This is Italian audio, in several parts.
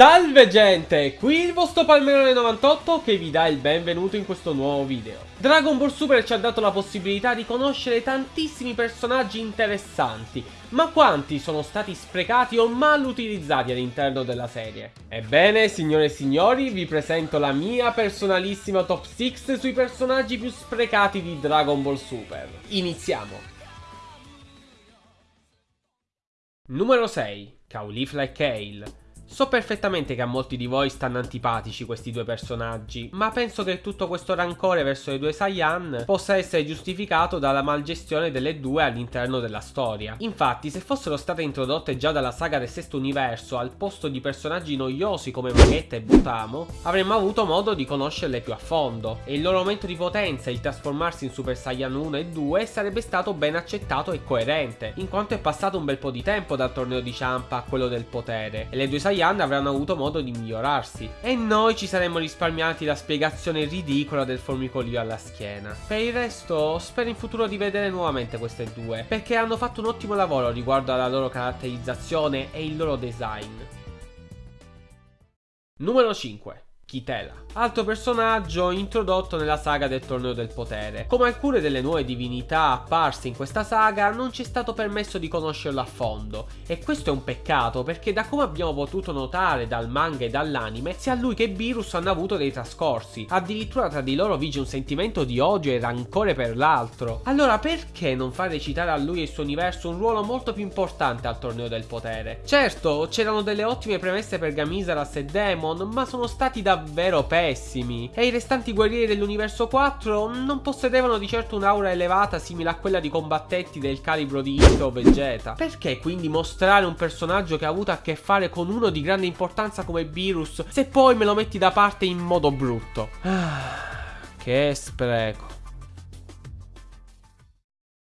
Salve gente, qui il vostro Palmerone98 che vi dà il benvenuto in questo nuovo video. Dragon Ball Super ci ha dato la possibilità di conoscere tantissimi personaggi interessanti, ma quanti sono stati sprecati o mal utilizzati all'interno della serie? Ebbene, signore e signori, vi presento la mia personalissima top 6 sui personaggi più sprecati di Dragon Ball Super. Iniziamo! Numero 6. Caulifla e Kale So perfettamente che a molti di voi stanno antipatici questi due personaggi, ma penso che tutto questo rancore verso le due Saiyan possa essere giustificato dalla malgestione delle due all'interno della storia. Infatti, se fossero state introdotte già dalla saga del sesto universo al posto di personaggi noiosi come Vegeta e Butamo, avremmo avuto modo di conoscerle più a fondo, e il loro aumento di potenza e il trasformarsi in Super Saiyan 1 e 2 sarebbe stato ben accettato e coerente, in quanto è passato un bel po' di tempo dal torneo di Champa a quello del potere, e le due Saiyan Saiyan avranno avuto modo di migliorarsi e noi ci saremmo risparmiati la spiegazione ridicola del formicolio alla schiena. Per il resto spero in futuro di vedere nuovamente queste due perché hanno fatto un ottimo lavoro riguardo alla loro caratterizzazione e il loro design. Numero 5 Kitela, altro personaggio introdotto nella saga del Torneo del Potere. Come alcune delle nuove divinità apparse in questa saga, non ci è stato permesso di conoscerlo a fondo, e questo è un peccato perché da come abbiamo potuto notare dal manga e dall'anime, sia lui che Virus hanno avuto dei trascorsi, addirittura tra di loro vige un sentimento di odio e rancore per l'altro. Allora perché non far recitare a lui e il suo universo un ruolo molto più importante al Torneo del Potere? Certo, c'erano delle ottime premesse per Gamisaras e Demon, ma sono stati davvero davvero pessimi e i restanti guerrieri dell'universo 4 non possedevano di certo un'aura elevata simile a quella di combattenti del calibro di Ito o Vegeta. Perché quindi mostrare un personaggio che ha avuto a che fare con uno di grande importanza come Virus se poi me lo metti da parte in modo brutto? Ah, che spreco.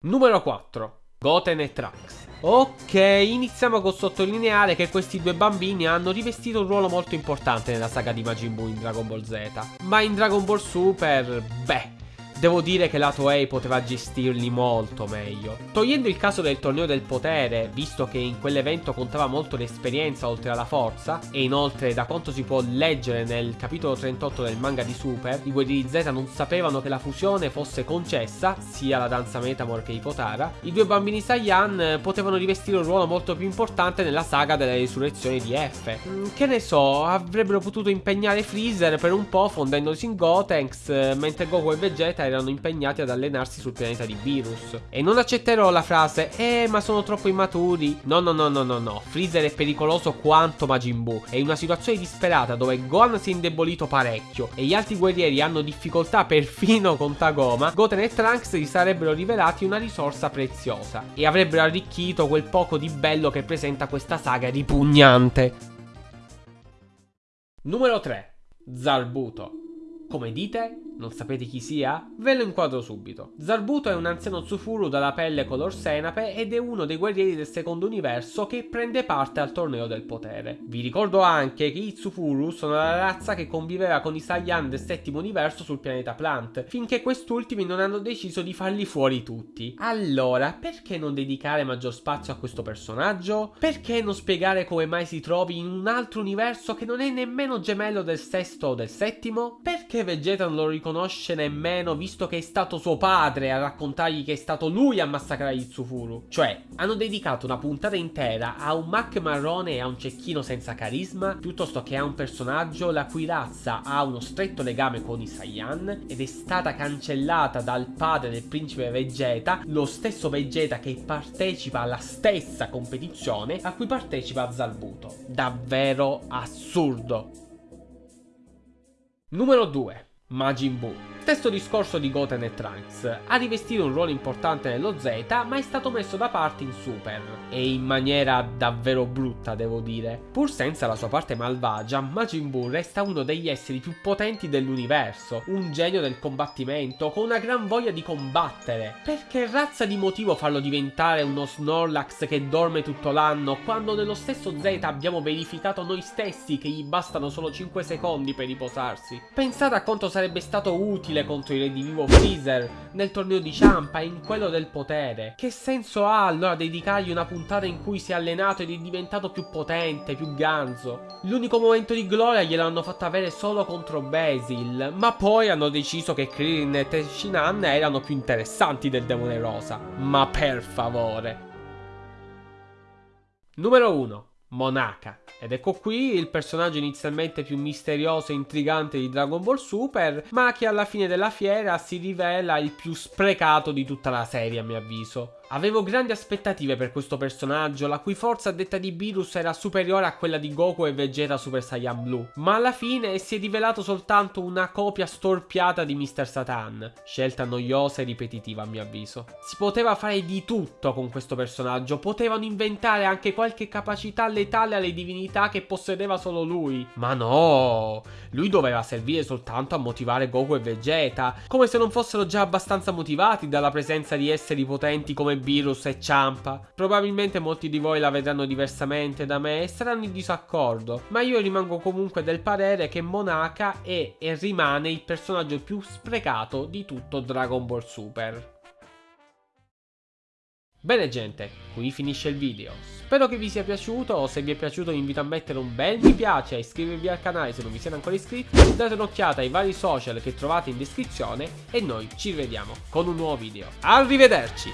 Numero 4. Goten e Trunks. Ok, iniziamo col sottolineare che questi due bambini hanno rivestito un ruolo molto importante nella saga di Majin Buu in Dragon Ball Z. Ma in Dragon Ball Super, beh, Devo dire che la Toei poteva gestirli molto meglio. Togliendo il caso del torneo del potere, visto che in quell'evento contava molto l'esperienza oltre alla forza, e inoltre da quanto si può leggere nel capitolo 38 del manga di Super, i guerrieri Z non sapevano che la fusione fosse concessa, sia la danza Metamor che Ipotara, i due bambini Saiyan potevano rivestire un ruolo molto più importante nella saga della risurrezione di F. Mm, che ne so, avrebbero potuto impegnare Freezer per un po' fondendosi in Gotenks, mentre Goku e Vegeta erano impegnati ad allenarsi sul pianeta di Virus. E non accetterò la frase, eh ma sono troppo immaturi. No no no no no no, Freezer è pericoloso quanto Majin Buu. È una situazione disperata dove Gohan si è indebolito parecchio e gli altri guerrieri hanno difficoltà perfino con Tagoma, Goten e Trunks gli sarebbero rivelati una risorsa preziosa e avrebbero arricchito quel poco di bello che presenta questa saga ripugnante. Numero 3. Zarbuto. Come dite? Non sapete chi sia? Ve lo inquadro subito. Zarbuto è un anziano Tsufuru dalla pelle color senape ed è uno dei guerrieri del secondo universo che prende parte al torneo del potere. Vi ricordo anche che i Tsufuru sono la razza che conviveva con i Saiyan del settimo universo sul pianeta Plant, finché quest'ultimi non hanno deciso di farli fuori tutti. Allora, perché non dedicare maggior spazio a questo personaggio? Perché non spiegare come mai si trovi in un altro universo che non è nemmeno gemello del sesto o del settimo? Perché Vegeta non lo ricorda riconosce nemmeno visto che è stato suo padre a raccontargli che è stato lui a massacrare Itsufuru. Cioè, hanno dedicato una puntata intera a un Mac marrone e a un cecchino senza carisma, piuttosto che a un personaggio la cui razza ha uno stretto legame con i Saiyan ed è stata cancellata dal padre del principe Vegeta, lo stesso Vegeta che partecipa alla stessa competizione a cui partecipa Zalbuto. Davvero assurdo. Numero 2 Majin Buu Stesso discorso di Goten e Trunks, ha rivestito un ruolo importante nello Z ma è stato messo da parte in Super, e in maniera davvero brutta devo dire. Pur senza la sua parte malvagia, Majin Buu resta uno degli esseri più potenti dell'universo, un genio del combattimento con una gran voglia di combattere. Perché razza di motivo farlo diventare uno Snorlax che dorme tutto l'anno quando nello stesso Z abbiamo verificato noi stessi che gli bastano solo 5 secondi per riposarsi? Pensate a quanto sarebbe stato utile stile contro il redivivo Freezer nel torneo di Ciampa e in quello del potere. Che senso ha allora dedicargli una puntata in cui si è allenato ed è diventato più potente, più ganzo? L'unico momento di gloria gliel'hanno fatto avere solo contro Basil, ma poi hanno deciso che Krillin e Tenshinhan erano più interessanti del demone rosa. Ma per favore. Numero 1. Monaka. Ed ecco qui il personaggio inizialmente più misterioso e intrigante di Dragon Ball Super, ma che alla fine della fiera si rivela il più sprecato di tutta la serie a mio avviso. Avevo grandi aspettative per questo personaggio, la cui forza a detta di Beerus era superiore a quella di Goku e Vegeta Super Saiyan Blue, ma alla fine si è rivelato soltanto una copia storpiata di Mr. Satan, scelta noiosa e ripetitiva a mio avviso. Si poteva fare di tutto con questo personaggio, potevano inventare anche qualche capacità letale alle divinità che possedeva solo lui, ma no, lui doveva servire soltanto a motivare Goku e Vegeta, come se non fossero già abbastanza motivati dalla presenza di esseri potenti come Virus e Ciampa. Probabilmente molti di voi la vedranno diversamente da me e saranno in disaccordo, ma io rimango comunque del parere che Monaka è e rimane il personaggio più sprecato di tutto Dragon Ball Super. Bene gente, qui finisce il video. Spero che vi sia piaciuto, se vi è piaciuto vi invito a mettere un bel mi piace e iscrivervi al canale se non vi siete ancora iscritti, date un'occhiata ai vari social che trovate in descrizione e noi ci rivediamo con un nuovo video. Arrivederci!